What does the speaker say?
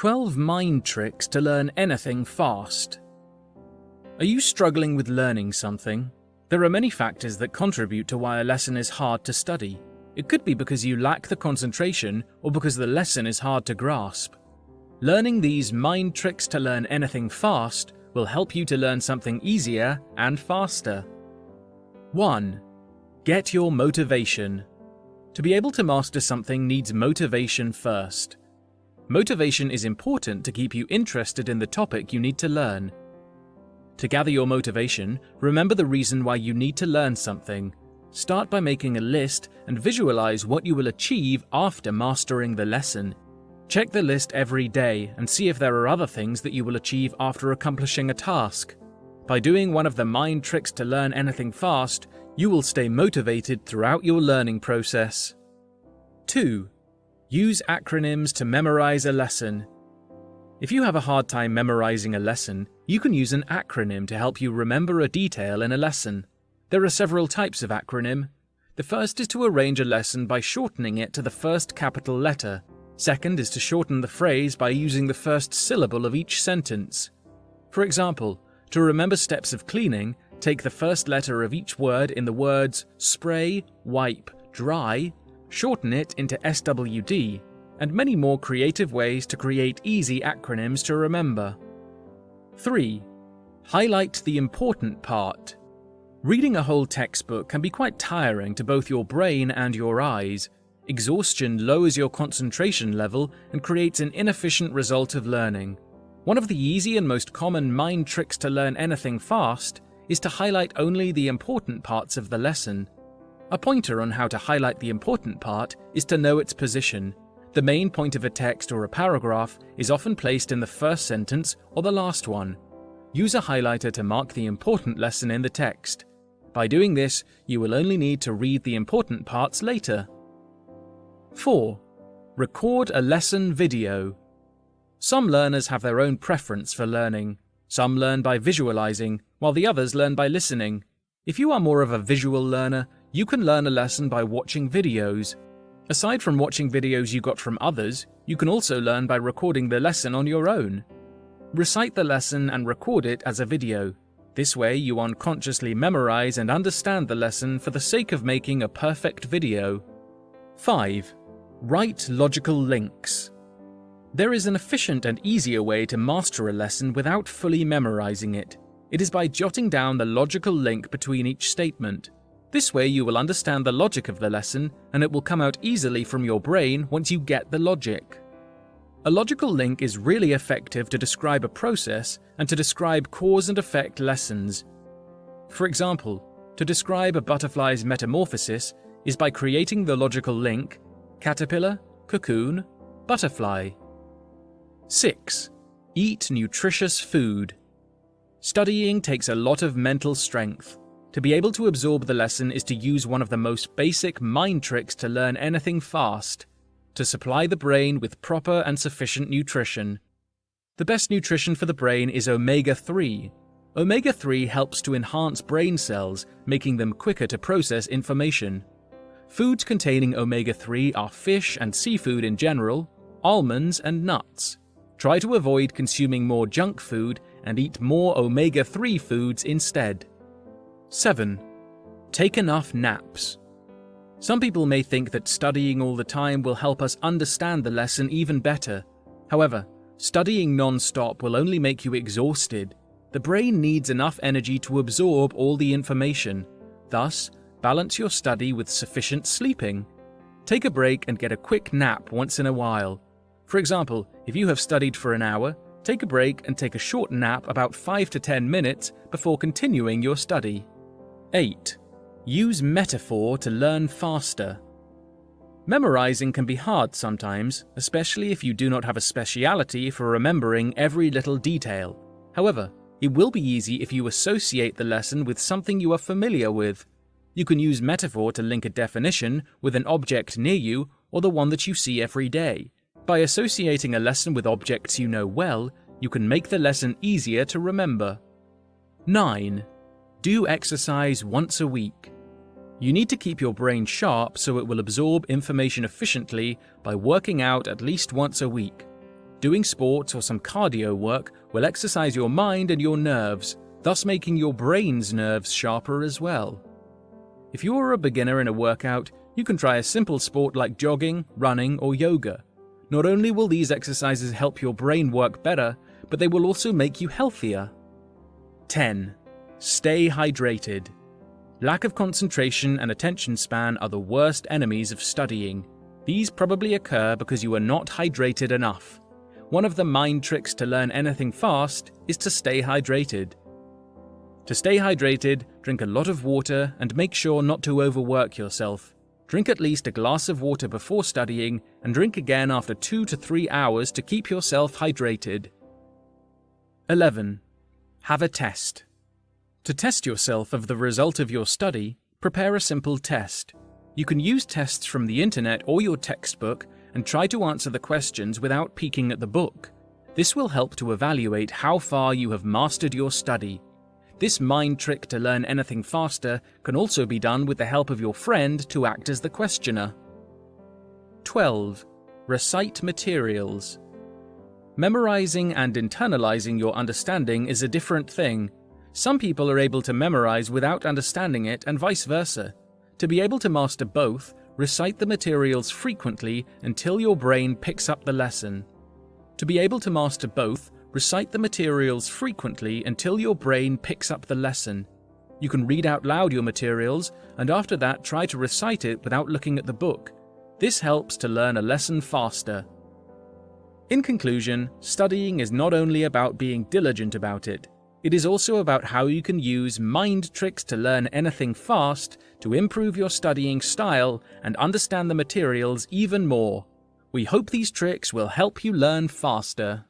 12 Mind Tricks to Learn Anything Fast. Are you struggling with learning something? There are many factors that contribute to why a lesson is hard to study. It could be because you lack the concentration or because the lesson is hard to grasp. Learning these mind tricks to learn anything fast will help you to learn something easier and faster. 1. Get your motivation. To be able to master something needs motivation first. Motivation is important to keep you interested in the topic you need to learn. To gather your motivation, remember the reason why you need to learn something. Start by making a list and visualize what you will achieve after mastering the lesson. Check the list every day and see if there are other things that you will achieve after accomplishing a task. By doing one of the mind tricks to learn anything fast, you will stay motivated throughout your learning process. 2. Use acronyms to memorize a lesson. If you have a hard time memorizing a lesson, you can use an acronym to help you remember a detail in a lesson. There are several types of acronym. The first is to arrange a lesson by shortening it to the first capital letter. Second is to shorten the phrase by using the first syllable of each sentence. For example, to remember steps of cleaning, take the first letter of each word in the words spray, wipe, dry, shorten it into SWD, and many more creative ways to create easy acronyms to remember. 3. Highlight the important part. Reading a whole textbook can be quite tiring to both your brain and your eyes. Exhaustion lowers your concentration level and creates an inefficient result of learning. One of the easy and most common mind tricks to learn anything fast is to highlight only the important parts of the lesson. A pointer on how to highlight the important part is to know its position. The main point of a text or a paragraph is often placed in the first sentence or the last one. Use a highlighter to mark the important lesson in the text. By doing this, you will only need to read the important parts later. 4. Record a lesson video. Some learners have their own preference for learning. Some learn by visualizing, while the others learn by listening. If you are more of a visual learner, you can learn a lesson by watching videos. Aside from watching videos you got from others, you can also learn by recording the lesson on your own. Recite the lesson and record it as a video. This way you unconsciously memorize and understand the lesson for the sake of making a perfect video. 5. Write logical links. There is an efficient and easier way to master a lesson without fully memorizing it. It is by jotting down the logical link between each statement. This way you will understand the logic of the lesson, and it will come out easily from your brain once you get the logic. A logical link is really effective to describe a process and to describe cause and effect lessons. For example, to describe a butterfly's metamorphosis is by creating the logical link caterpillar, cocoon, butterfly. 6. Eat nutritious food. Studying takes a lot of mental strength. To be able to absorb the lesson is to use one of the most basic mind tricks to learn anything fast, to supply the brain with proper and sufficient nutrition. The best nutrition for the brain is omega-3. Omega-3 helps to enhance brain cells, making them quicker to process information. Foods containing omega-3 are fish and seafood in general, almonds and nuts. Try to avoid consuming more junk food and eat more omega-3 foods instead. 7. Take enough naps. Some people may think that studying all the time will help us understand the lesson even better. However, studying non-stop will only make you exhausted. The brain needs enough energy to absorb all the information. Thus, balance your study with sufficient sleeping. Take a break and get a quick nap once in a while. For example, if you have studied for an hour, take a break and take a short nap about 5 to 10 minutes before continuing your study. 8. Use metaphor to learn faster. Memorizing can be hard sometimes, especially if you do not have a speciality for remembering every little detail. However, it will be easy if you associate the lesson with something you are familiar with. You can use metaphor to link a definition with an object near you or the one that you see every day. By associating a lesson with objects you know well, you can make the lesson easier to remember. 9. Do exercise once a week. You need to keep your brain sharp so it will absorb information efficiently by working out at least once a week. Doing sports or some cardio work will exercise your mind and your nerves, thus making your brain's nerves sharper as well. If you are a beginner in a workout, you can try a simple sport like jogging, running, or yoga. Not only will these exercises help your brain work better, but they will also make you healthier. 10. Stay hydrated. Lack of concentration and attention span are the worst enemies of studying. These probably occur because you are not hydrated enough. One of the mind tricks to learn anything fast is to stay hydrated. To stay hydrated, drink a lot of water and make sure not to overwork yourself. Drink at least a glass of water before studying and drink again after 2 to 3 hours to keep yourself hydrated. 11. Have a test. To test yourself of the result of your study, prepare a simple test. You can use tests from the internet or your textbook and try to answer the questions without peeking at the book. This will help to evaluate how far you have mastered your study. This mind trick to learn anything faster can also be done with the help of your friend to act as the questioner. 12. Recite materials. Memorizing and internalizing your understanding is a different thing. Some people are able to memorize without understanding it and vice versa. To be able to master both, recite the materials frequently until your brain picks up the lesson. To be able to master both, recite the materials frequently until your brain picks up the lesson. You can read out loud your materials, and after that try to recite it without looking at the book. This helps to learn a lesson faster. In conclusion, studying is not only about being diligent about it, it is also about how you can use mind tricks to learn anything fast to improve your studying style and understand the materials even more. We hope these tricks will help you learn faster.